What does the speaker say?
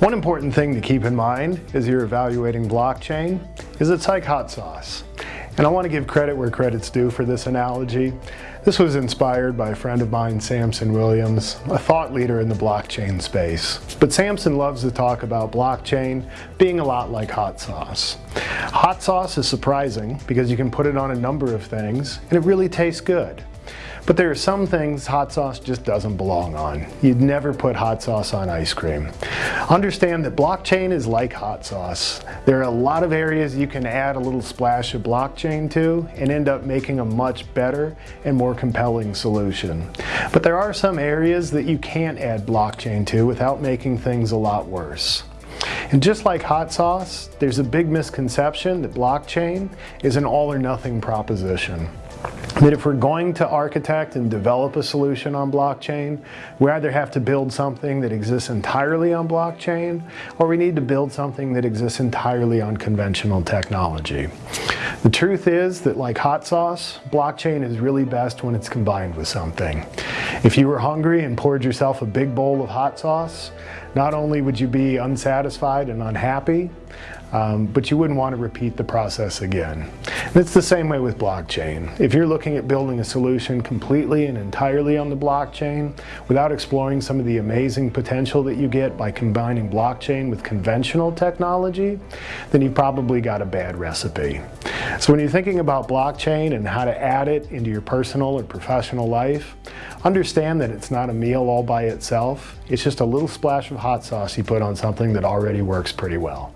One important thing to keep in mind as you're evaluating blockchain is it's like hot sauce. And I want to give credit where credit's due for this analogy. This was inspired by a friend of mine, Samson Williams, a thought leader in the blockchain space. But Samson loves to talk about blockchain being a lot like hot sauce. Hot sauce is surprising because you can put it on a number of things and it really tastes good. But there are some things hot sauce just doesn't belong on. You'd never put hot sauce on ice cream. Understand that blockchain is like hot sauce. There are a lot of areas you can add a little splash of blockchain to and end up making a much better and more compelling solution. But there are some areas that you can't add blockchain to without making things a lot worse. And just like hot sauce, there's a big misconception that blockchain is an all or nothing proposition that if we're going to architect and develop a solution on blockchain, we either have to build something that exists entirely on blockchain, or we need to build something that exists entirely on conventional technology. The truth is that like hot sauce, blockchain is really best when it's combined with something. If you were hungry and poured yourself a big bowl of hot sauce, not only would you be unsatisfied and unhappy, um, but you wouldn't want to repeat the process again. And it's the same way with blockchain. If you're looking at building a solution completely and entirely on the blockchain without exploring some of the amazing potential that you get by combining blockchain with conventional technology, then you've probably got a bad recipe. So when you're thinking about blockchain and how to add it into your personal or professional life, understand that it's not a meal all by itself. It's just a little splash of hot sauce you put on something that already works pretty well.